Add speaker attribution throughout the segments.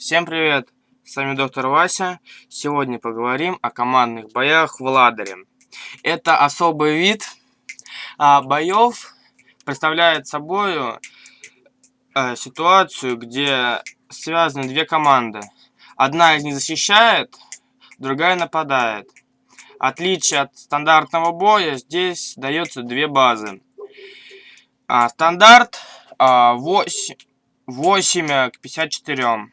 Speaker 1: Всем привет! С вами доктор Вася. Сегодня поговорим о командных боях в ладере. Это особый вид а, боев, представляет собой а, ситуацию, где связаны две команды. Одна из них защищает, другая нападает. Отличие от стандартного боя, здесь дается две базы. А, стандарт а, 8, 8 к 54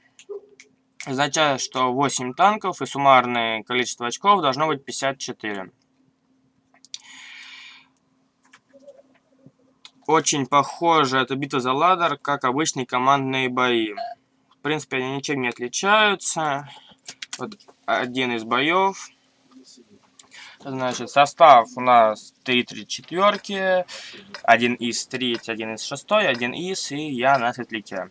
Speaker 1: означает, что 8 танков и суммарное количество очков должно быть 54. Очень похоже эта битва за ладер, как обычные командные бои. В принципе, они ничем не отличаются. Вот один из боев. Значит, состав у нас 3 34, один из 3, один из 6, один из и я на светляке.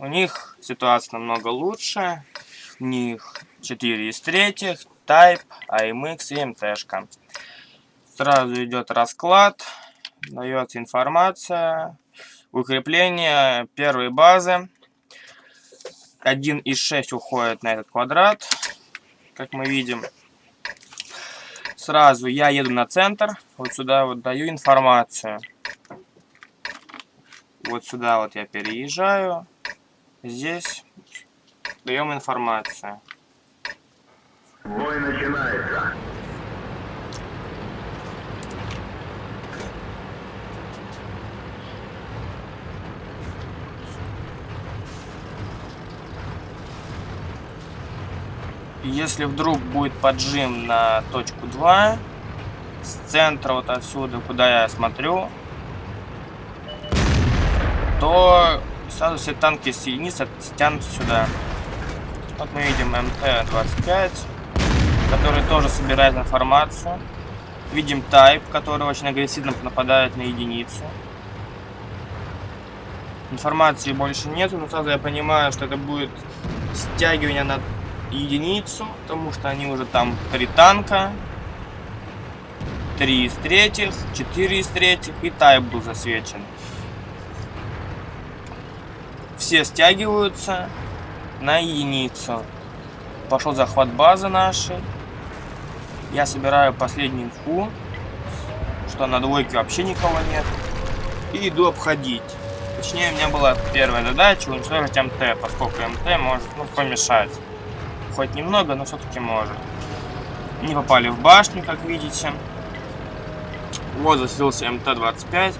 Speaker 1: У них ситуация намного лучше. У них 4 из третьих, Type, AMX и МТшка. Сразу идет расклад, дается информация, укрепление первой базы. 1 из 6 уходит на этот квадрат, как мы видим. Сразу я еду на центр, вот сюда вот даю информацию. Вот сюда вот я переезжаю. Здесь даем информацию.
Speaker 2: Бой начинается.
Speaker 1: Если вдруг будет поджим на точку 2, с центра вот отсюда, куда я смотрю, то Сразу все танки с единиц стянутся сюда. Вот мы видим МТ-25, который тоже собирает информацию. Видим Type, который очень агрессивно нападает на единицу. Информации больше нету, но сразу я понимаю, что это будет стягивание на единицу, потому что они уже там три танка, три из третьих, четыре из третьих и Type был засвечен все стягиваются на единицу. Пошел захват базы нашей. Я собираю последнюю инфу, что на двойке вообще никого нет. И иду обходить. Точнее, у меня была первая задача уничтожить МТ, поскольку МТ может ну, помешать. Хоть немного, но все-таки может. Не попали в башню, как видите. Вот заселился МТ-25.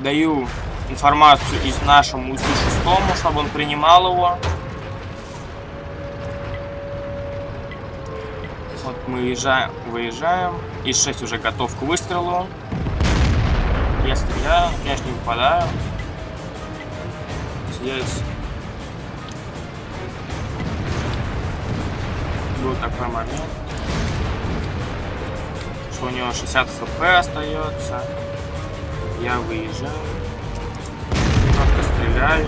Speaker 1: Даю информацию из нашему УСУ-6, чтобы он принимал его. Вот мы выезжаем, выезжаем. ИС-6 уже готов к выстрелу. Я стреляю, конечно, не попадаю. Здесь был такой момент, что у него 60 хп остается. Я выезжаю стреляю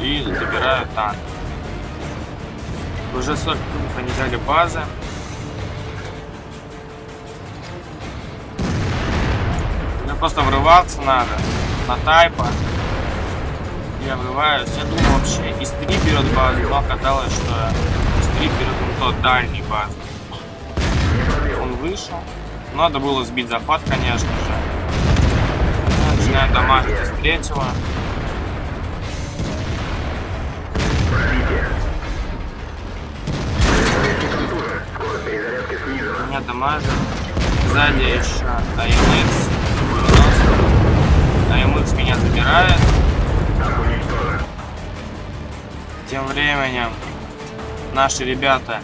Speaker 1: и забираю танк. Уже 40 кубов они взяли базы. Мне просто врываться надо на тайпа. Я врываюсь. Я думал вообще из 3 берет базу, но оказалось, что из 3 берет он тот дальний баз. Он вышел. Надо было сбить захват, конечно же. Начинаю дамажить из третьего. Меня дамажит. Сзади АМХ. АМХ меня забирает. Тем временем наши ребята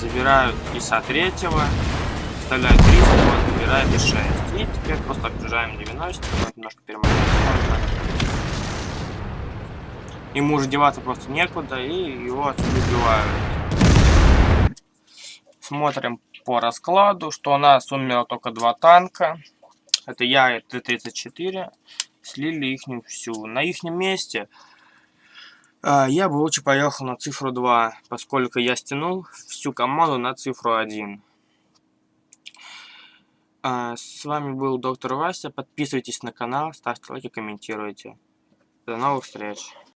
Speaker 1: забирают ИСа третьего, вставляют 300, он забирает и 6. И теперь просто объезжаем 90, вот немножко перемотать Ему уже деваться просто некуда, и его отсюда убивают. Смотрим по раскладу, что у нас умерло только два танка. Это я и Т-34. Слили их всю. На их месте э, я бы лучше поехал на цифру 2, поскольку я стянул всю команду на цифру 1. Э, а, с вами был доктор Вася. Подписывайтесь на канал, ставьте лайки, комментируйте. До новых встреч.